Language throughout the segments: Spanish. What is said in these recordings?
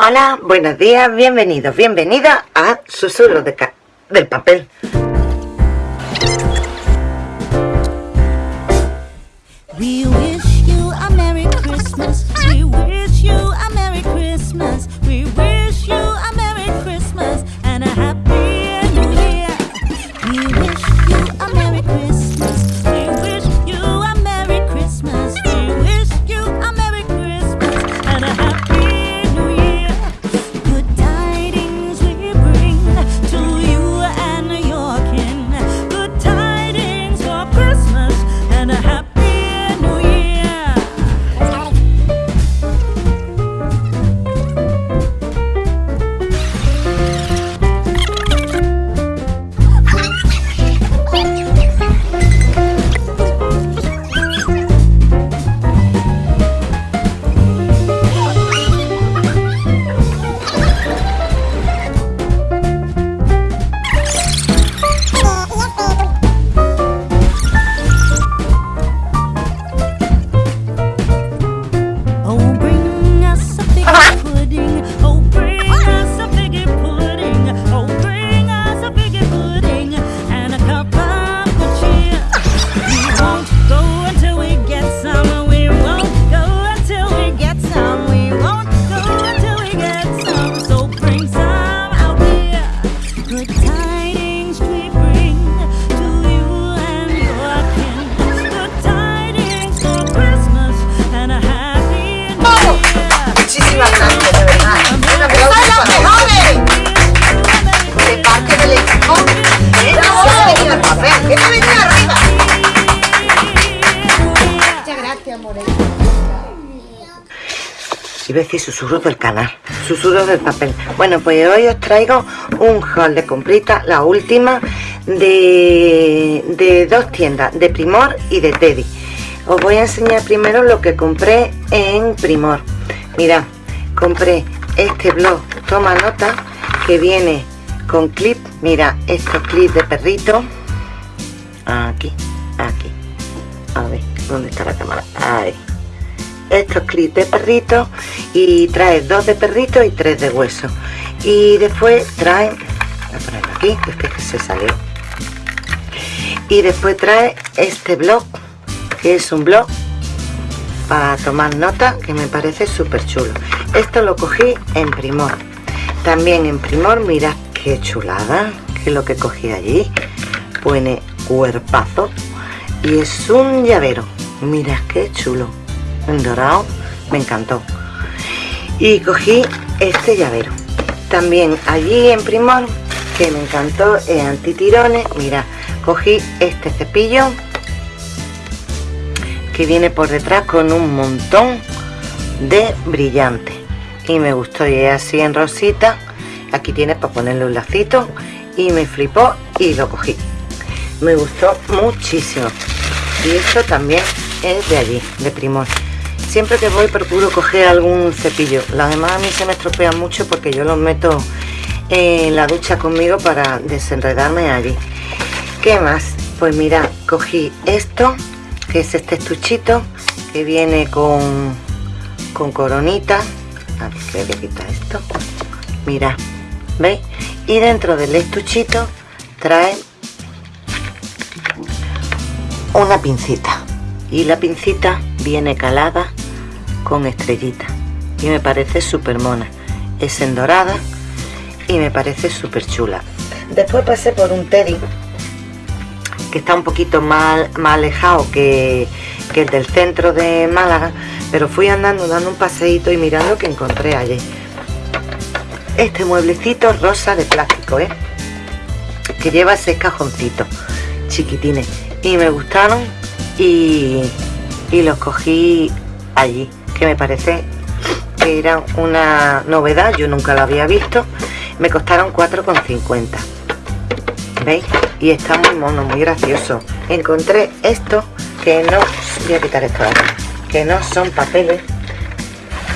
Hola, buenos días, bienvenidos, bienvenida a Susurro de del Papel. Iba a decir susurro del canal, susurro del papel. Bueno, pues hoy os traigo un haul de comprita, la última, de, de dos tiendas, de Primor y de Teddy. Os voy a enseñar primero lo que compré en Primor. Mirad, compré este blog Toma Nota, que viene con clip, mira, estos clips de perrito. Aquí, aquí. A ver, ¿dónde está la cámara? Ahí estos clips de perrito y trae dos de perrito y tres de hueso y después trae voy a ponerlo aquí que es que se salió. Y después trae este blog que es un blog para tomar nota que me parece súper chulo. Esto lo cogí en primor. También en primor mirad qué chulada que es lo que cogí allí. Pone cuerpazo y es un llavero. Mirad qué chulo dorado me encantó. Y cogí este llavero. También allí en Primor que me encantó es antitirones mira cogí este cepillo que viene por detrás con un montón de brillante. Y me gustó y es así en rosita. Aquí tienes para ponerle un lacito y me flipó y lo cogí. Me gustó muchísimo. Y esto también es de allí de Primor siempre que voy procuro coger algún cepillo. Las demás a mí se me estropean mucho porque yo los meto en la ducha conmigo para desenredarme allí. ¿qué más? pues mira cogí esto que es este estuchito que viene con con coronita. A ver que voy a quitar esto. Mira ¿veis? y dentro del estuchito trae una pincita. Y la pincita viene calada con estrellita. Y me parece súper mona es en dorada y me parece súper chula después pasé por un teddy que está un poquito más, más alejado que, que el del centro de Málaga pero fui andando dando un paseíto y mirando que encontré allí. Este mueblecito rosa de plástico ¿eh? que lleva ese cajoncito chiquitines. Y me gustaron y, y los cogí allí que me parece que era una novedad yo nunca lo había visto. Me costaron 4,50 veis y está muy mono muy gracioso. Encontré esto que no voy a quitar esto aquí, que no son papeles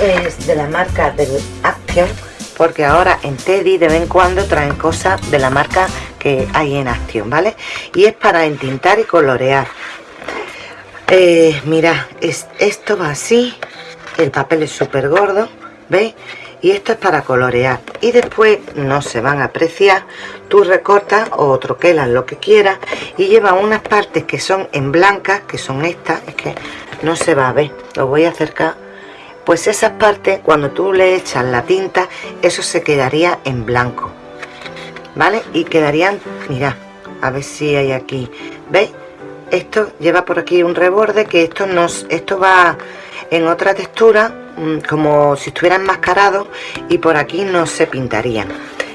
es de la marca del Action porque ahora en Teddy de vez en cuando traen cosas de la marca que hay en Action vale y es para entintar y colorear. Eh, mira es, esto va así el papel es súper gordo ¿veis? y esto es para colorear. Y después no se van a apreciar. Tú recortas o troquelas lo que quieras y lleva unas partes que son en blancas que son estas. Es que no se va a ver. Lo voy a acercar. Pues esas partes cuando tú le echas la tinta eso se quedaría en blanco. Vale y quedarían mira a ver si hay aquí. Veis esto lleva por aquí un reborde que esto nos esto va en otra textura mm, como si estuviera enmascarado y por aquí no se pintarían.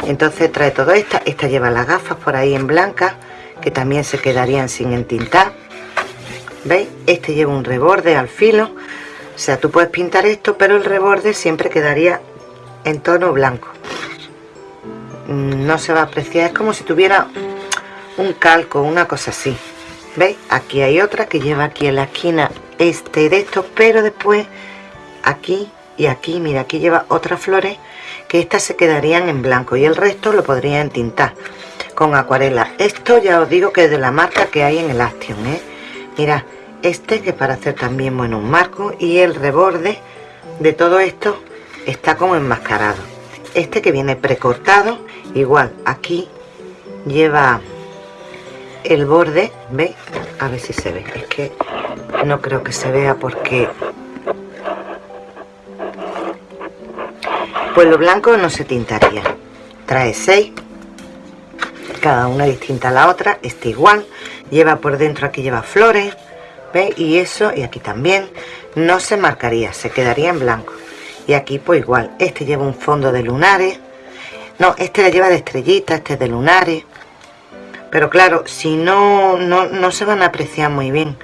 Entonces trae todo esto esta lleva las gafas por ahí en blanca que también se quedarían sin entintar. Veis este lleva un reborde al filo. O sea tú puedes pintar esto pero el reborde siempre quedaría en tono blanco. Mm, no se va a apreciar. Es como si tuviera un calco una cosa así. Veis aquí hay otra que lleva aquí en la esquina este de estos pero después aquí y aquí mira aquí lleva otras flores que estas se quedarían en blanco y el resto lo podría entintar con acuarela esto ya os digo que es de la marca que hay en el Action ¿eh? mira este que para hacer también bueno un marco y el reborde de todo esto está como enmascarado este que viene precortado igual aquí lleva el borde ve a ver si se ve. Es que no creo que se vea porque pues lo blanco no se tintaría. Trae 6 cada una distinta a la otra está igual lleva por dentro aquí lleva flores ¿Ve? y eso y aquí también no se marcaría se quedaría en blanco. Y aquí pues igual este lleva un fondo de lunares no este la lleva de estrellita este es de lunares pero claro si no, no no se van a apreciar muy bien.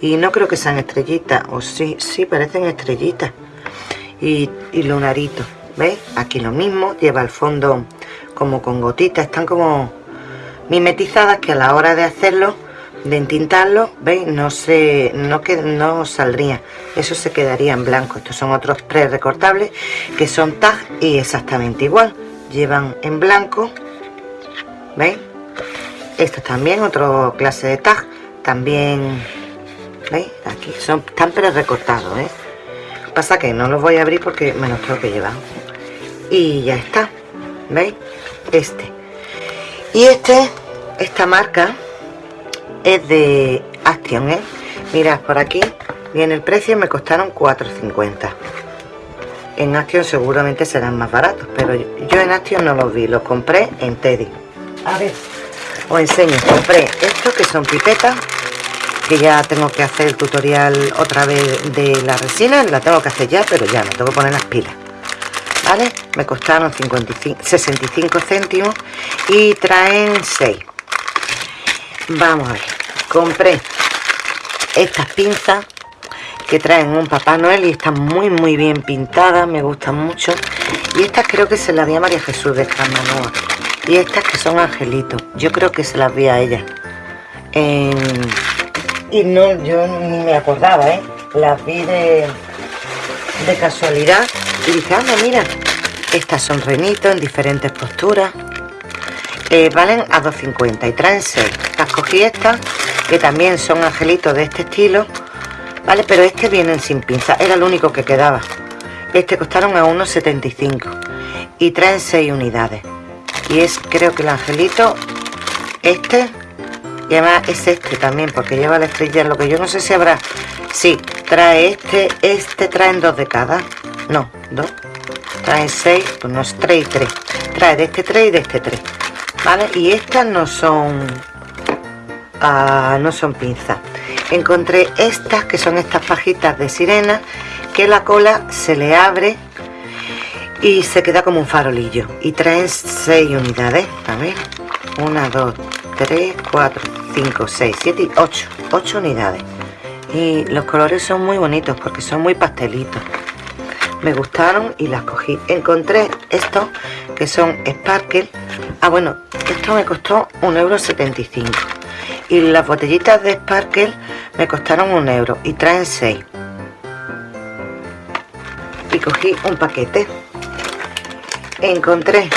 Y no creo que sean estrellitas o sí sí parecen estrellitas. Y, y lunaritos ¿veis? aquí lo mismo lleva el fondo como con gotitas están como mimetizadas que a la hora de hacerlo de entintarlo veis no se no que no saldría eso se quedaría en blanco. Estos son otros pre recortables que son tag y exactamente igual. Llevan en blanco veis estos también otro clase de tag también veis aquí son tan pre recortados ¿eh? pasa que no los voy a abrir porque me los tengo que llevar. Y ya está veis este. Y este esta marca es de Action ¿eh? mirad por aquí viene el precio me costaron 4.50 en Action seguramente serán más baratos pero yo en Action no los vi los compré en Teddy. A ver os enseño compré estos que son pipetas que ya tengo que hacer el tutorial otra vez de la resina. La tengo que hacer ya pero ya no tengo que poner las pilas. ¿vale? me costaron 55, 65 céntimos y traen 6 vamos a ver. Compré estas pinzas que traen un Papá Noel y están muy muy bien pintadas, me gustan mucho. Y estas creo que se las vi a María Jesús de Camanoa y estas que son angelitos, yo creo que se las vi a ella y no, yo ni me acordaba, ¿eh? las vi de, casualidad y dije, anda, mira, estas son renitos en diferentes posturas. Eh, valen a 2.50 y traen 6. Las cogí estas, que también son angelitos de este estilo. Vale, pero este vienen sin pinza. Era el único que quedaba. Este costaron a 1,75. Y traen 6 unidades. Y es, creo que el angelito, este, y además es este también, porque lleva la estrella. Lo que yo no sé si habrá... Sí, trae este, este traen dos de cada. No, dos. Trae seis, pues no es tres y tres. Trae de este tres y de este tres. ¿Vale? Y estas no son... Ah, no son pinzas. Encontré estas, que son estas pajitas de sirena, que la cola se le abre y se queda como un farolillo. Y traen seis unidades. A ver. Una, dos, tres, cuatro, cinco, seis, siete y ocho. Ocho unidades. Y los colores son muy bonitos porque son muy pastelitos me gustaron y las cogí encontré estos que son sparkle ah bueno esto me costó un euro 75 y las botellitas de sparkle me costaron un euro y traen 6 y cogí un paquete encontré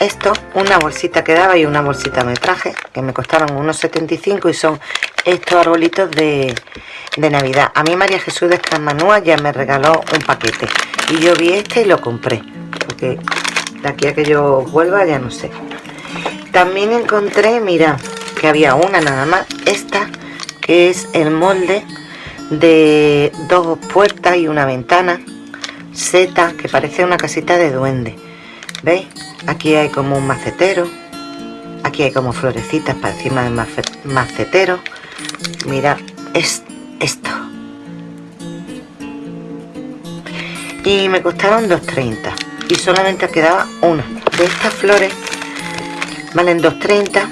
esto una bolsita que daba y una bolsita me traje que me costaron unos 75 y son estos arbolitos de, de Navidad. A mí María Jesús de Escamanúa ya me regaló un paquete y yo vi este y lo compré. porque de aquí a que yo vuelva ya no sé también encontré mira que había una nada más esta que es el molde de dos puertas y una ventana seta que parece una casita de duende veis aquí hay como un macetero. Aquí hay como florecitas para encima del macetero. Mira es esto. Y me costaron 2.30 y solamente quedaba una. De estas flores valen 2.30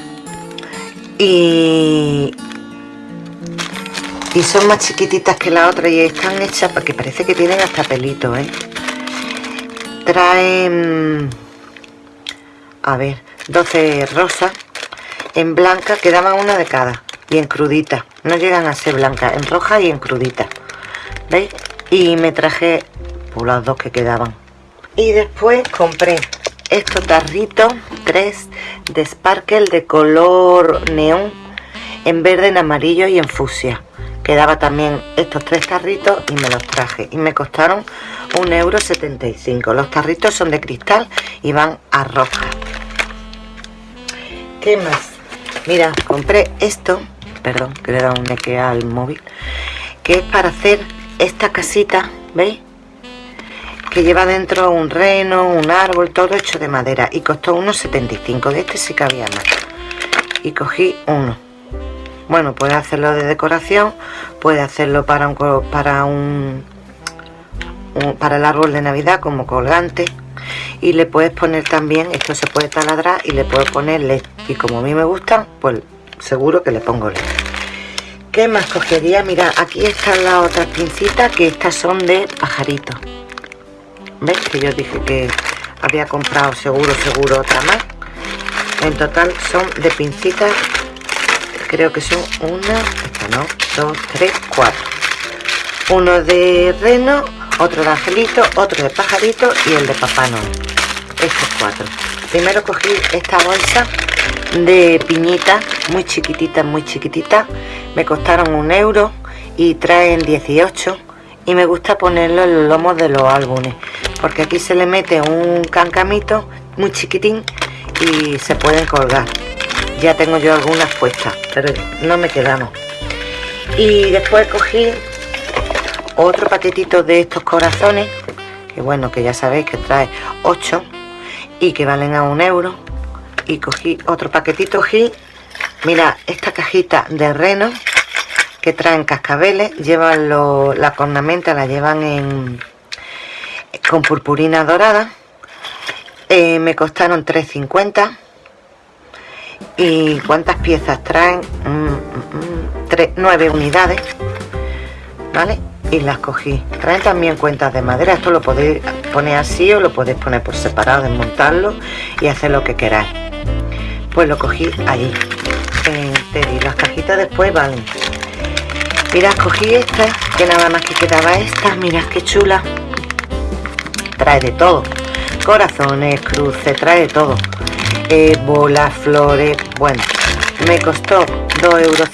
y y son más chiquititas que la otra y están hechas porque parece que tienen hasta pelito ¿eh? Traen a ver 12 rosas en blanca quedaban una de cada y en crudita. No llegan a ser blancas en roja y en crudita. ¿veis? y me traje por las dos que quedaban. Y después compré estos tarritos tres de sparkle de color neón en verde en amarillo y en fusia quedaba también estos tres tarritos y me los traje. Y me costaron un euro los tarritos son de cristal y van a roja. ¿qué más? mira, compré esto perdón, que le da un neque al móvil que es para hacer esta casita ¿veis? que lleva dentro un reno, un árbol, todo hecho de madera. Y costó unos 75 de este sí que había más y cogí uno bueno puede hacerlo de decoración puede hacerlo para un para un, para el árbol de navidad como colgante y le puedes poner también esto se puede taladrar y le puedes poner led y como a mí me gustan pues seguro que le pongo led ¿Qué más cogería? Mira, aquí están las otras pincitas que estas son de pajaritos. ¿Ves? Que yo dije que había comprado seguro, seguro otra más. En total son de pincitas creo que son una, esta no, dos, tres, cuatro. Uno de reno, otro de angelito, otro de pajarito y el de papá Noel. Estos cuatro. Primero cogí esta bolsa de piñita, muy chiquitita, muy chiquitita. Me costaron un euro y traen 18 y me gusta ponerlo en los lomos de los álbumes porque aquí se le mete un cancamito muy chiquitín y se pueden colgar ya tengo yo algunas puestas pero no me quedamos y después cogí otro paquetito de estos corazones que bueno que ya sabéis que trae 8 y que valen a un euro. Y cogí otro paquetito y mira esta cajita de reno que traen cascabeles llevan la cornamenta la llevan en con purpurina dorada. Eh, me costaron 3.50 y cuántas piezas traen mm, mm, mm, nueve unidades. Vale y las cogí. Traen también cuentas de madera. Esto lo podéis poner así o lo podéis poner por separado desmontarlo y hacer lo que queráis. Pues lo cogí allí en las cajitas después valen. Mira cogí esta que nada más que quedaba esta. Mirad qué chula. Trae de todo. Corazones cruces trae de todo eh, bolas, flores, bueno, me costó 2,50 euros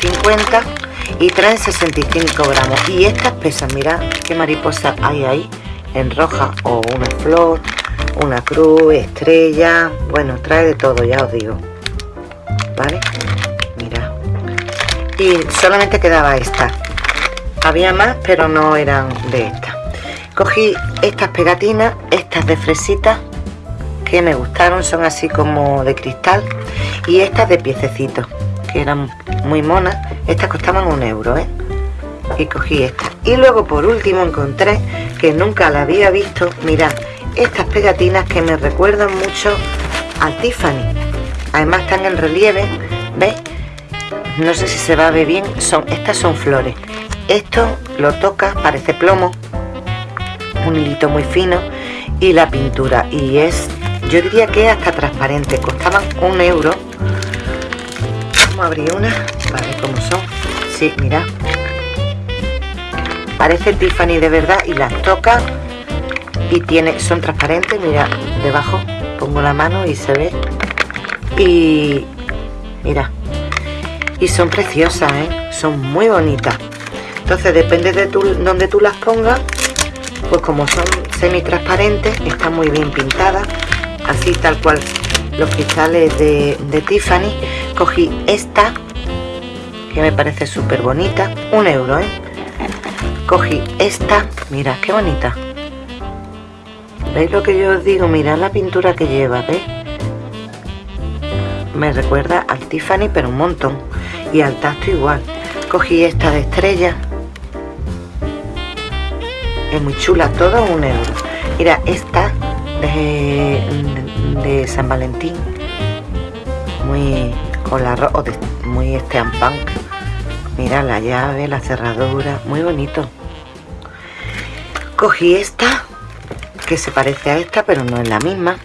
y traen 65 gramos. Y estas pesan, mira qué mariposa hay ahí, en roja o una flor, una cruz, estrella, bueno, trae de todo, ya os digo. ¿Vale? Mira. Y solamente quedaba esta. Había más, pero no eran de esta Cogí estas pegatinas, estas de fresitas que me gustaron, son así como de cristal y estas de piececitos que eran muy monas, estas costaban un euro ¿eh? y cogí estas y luego por último encontré que nunca la había visto, mirad estas pegatinas que me recuerdan mucho a Tiffany. Además están en relieve, ¿veis? no sé si se va a ver bien, son, estas son flores. Esto lo toca, parece plomo un hilito muy fino y la pintura. Y es yo diría que hasta transparente. Costaban un euro. Vamos a abrir una para ver cómo son. Sí, mira parece Tiffany de verdad y las toca. Y tiene son transparentes mira debajo pongo la mano y se ve. Y mira y son preciosas ¿eh? son muy bonitas. Entonces depende de tu, donde tú las pongas pues como son semi transparente está muy bien pintada así tal cual los cristales de, de Tiffany cogí esta que me parece súper bonita un euro ¿eh? cogí esta mira qué bonita. Veis lo que yo os digo mirad la pintura que lleva ¿veis? me recuerda al Tiffany pero un montón. Y al tacto igual. Cogí esta de estrella. Es muy chula todo un euro. Mira esta de, San Valentín muy con la de, muy steampunk mira la llave la cerradura muy bonito. Cogí esta que se parece a esta pero no es la misma.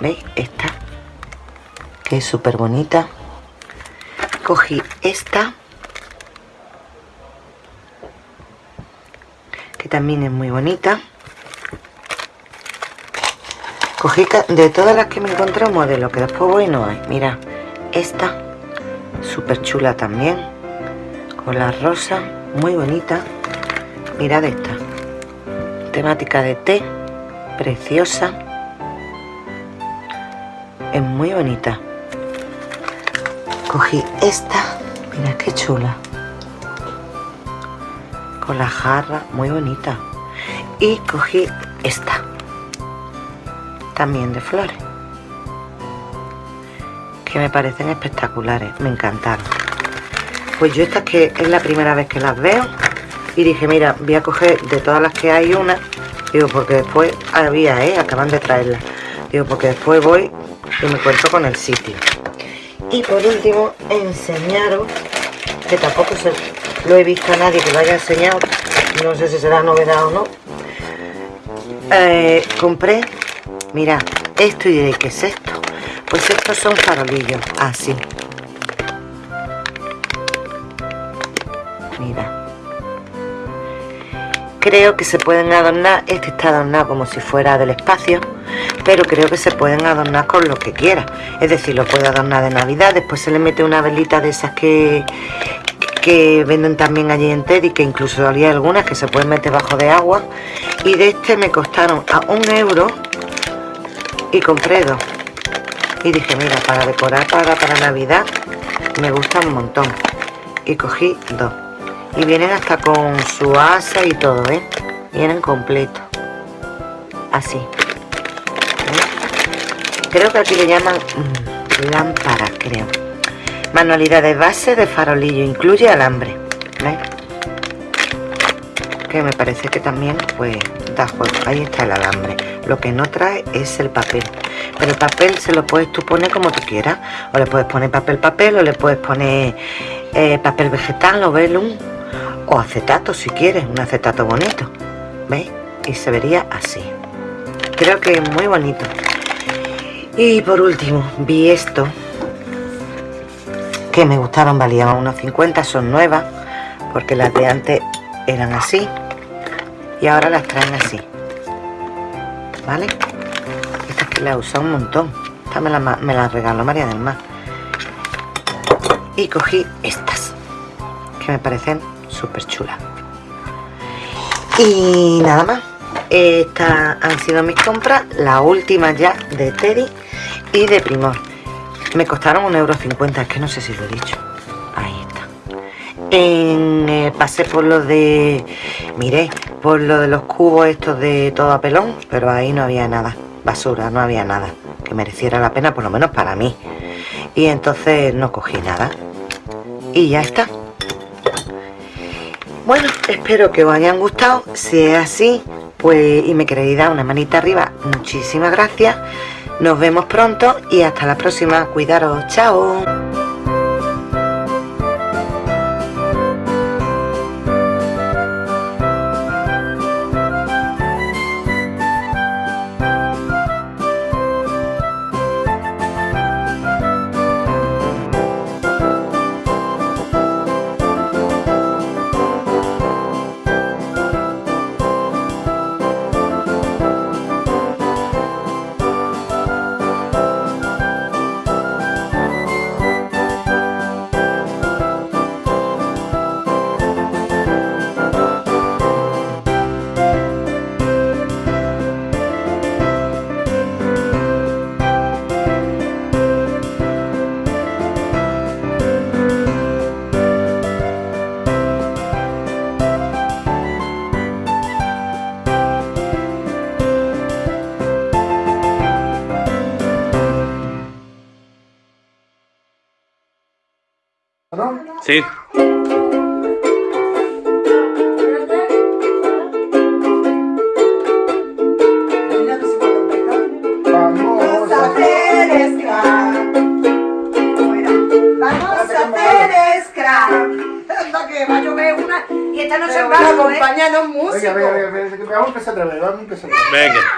Veis esta que es súper bonita. Cogí esta que también es muy bonita cogí de todas las que me encontré un modelo que después voy no hay. Mira esta súper chula también con la rosa muy bonita. Mirad esta temática de té preciosa. Es muy bonita. Cogí esta mira qué chula. Con la jarra muy bonita. Y cogí esta también de flores. Que me parecen espectaculares me encantaron pues yo estas que es la primera vez que las veo y dije mira voy a coger de todas las que hay una digo porque después había eh acaban de traerla digo porque después voy y me encuentro con el sitio y por último enseñaros que tampoco se lo he visto a nadie que lo haya enseñado no sé si será novedad o no eh, compré mira esto y diré ¿qué es esto? pues estos son farolillos así mira creo que se pueden adornar este está adornado como si fuera del espacio pero creo que se pueden adornar con lo que quiera es decir, lo puedo adornar de navidad después se le mete una velita de esas que que venden también allí en Teddy, que incluso había algunas que se pueden meter bajo de agua. Y de este me costaron a un euro y compré dos. Y dije, mira, para decorar para, para Navidad me gusta un montón. Y cogí dos. Y vienen hasta con su asa y todo, ¿eh? Vienen completos. Así. Creo que aquí le llaman mm, lámparas, creo. Manualidad de base de farolillo, incluye alambre. Que me parece que también pues da juego. Ahí está el alambre. Lo que no trae es el papel. Pero el papel se lo puedes tú poner como tú quieras. O le puedes poner papel papel o le puedes poner eh, papel vegetal o velum. O acetato si quieres, un acetato bonito. ¿Veis? Y se vería así. Creo que es muy bonito. Y por último, vi esto que me gustaron, valían unos 50, son nuevas, porque las de antes eran así y ahora las traen así. ¿Vale? Estas que las he usado un montón. Esta me las me la regaló María del Mar. Y cogí estas, que me parecen súper chulas. Y nada más. Estas han sido mis compras, las últimas ya de Teddy y de Primor me costaron un euro cincuenta, es que no sé si lo he dicho. Ahí está. En, eh, pasé por lo de... Miré, por lo de los cubos estos de todo a pelón, pero ahí no había nada. Basura, no había nada. Que mereciera la pena, por lo menos para mí. Y entonces no cogí nada. Y ya está. Bueno, espero que os hayan gustado. Si es así, pues y me queréis dar una manita arriba, muchísimas gracias. Nos vemos pronto y hasta la próxima. Cuidaros. Chao. Sí. Vamos a hacer scrap. Vamos a hacer scrap. Anda que va a llover una y esta no se va a acompañarnos música. Venga, venga, venga, venga, vamos a empezar otra vez, vamos a empezar otra vez. Venga.